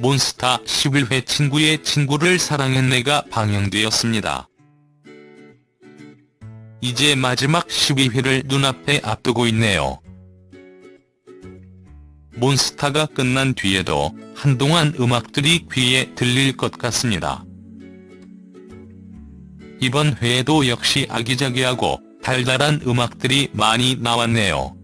몬스타 11회 친구의 친구를 사랑했네가 방영되었습니다. 이제 마지막 12회를 눈앞에 앞두고 있네요. 몬스타가 끝난 뒤에도 한동안 음악들이 귀에 들릴 것 같습니다. 이번 회에도 역시 아기자기하고 달달한 음악들이 많이 나왔네요.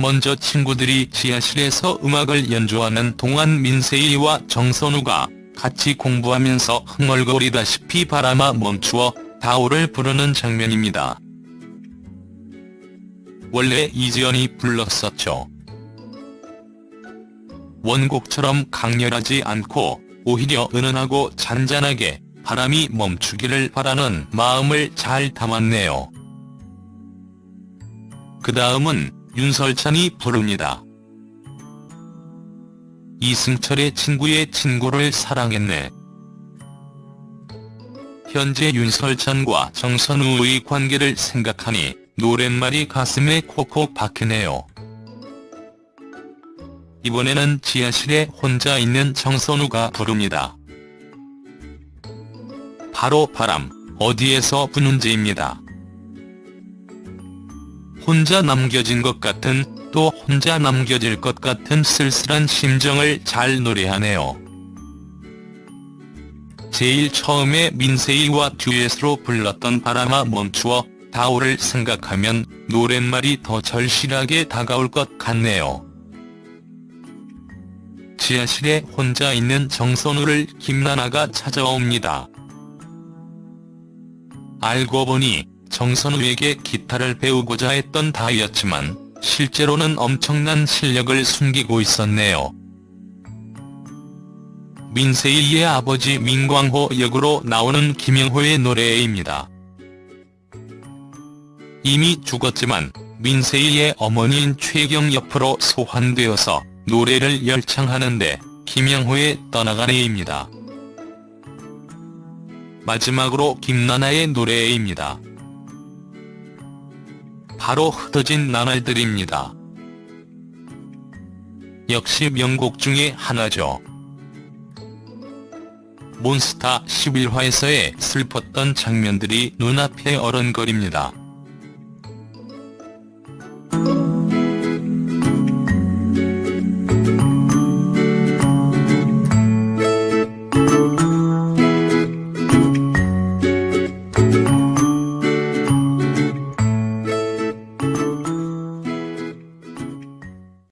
먼저 친구들이 지하실에서 음악을 연주하는 동안 민세희와 정선우가 같이 공부하면서 흥얼거리다시피 바람아 멈추어 다오를 부르는 장면입니다. 원래 이지연이 불렀었죠. 원곡처럼 강렬하지 않고 오히려 은은하고 잔잔하게 바람이 멈추기를 바라는 마음을 잘 담았네요. 그 다음은 윤설찬이 부릅니다. 이승철의 친구의 친구를 사랑했네. 현재 윤설찬과 정선우의 관계를 생각하니 노랫말이 가슴에 콕콕 박히네요. 이번에는 지하실에 혼자 있는 정선우가 부릅니다. 바로 바람, 어디에서 부는지입니다. 혼자 남겨진 것 같은 또 혼자 남겨질 것 같은 쓸쓸한 심정을 잘 노래하네요. 제일 처음에 민세희와 듀엣으로 불렀던 바람아 멈추어 다오를 생각하면 노랫말이 더 절실하게 다가올 것 같네요. 지하실에 혼자 있는 정선우를 김나나가 찾아옵니다. 알고 보니 정선우에게 기타를 배우고자 했던 다이였지만 실제로는 엄청난 실력을 숨기고 있었네요. 민세희의 아버지 민광호 역으로 나오는 김영호의 노래입니다. 이미 죽었지만 민세희의 어머니인 최경 옆으로 소환되어서 노래를 열창하는데 김영호의 떠나가네입니다. 마지막으로 김나나의 노래입니다. 바로 흩어진 나날들입니다. 역시 명곡 중의 하나죠. 몬스타 11화에서의 슬펐던 장면들이 눈앞에 어른거립니다.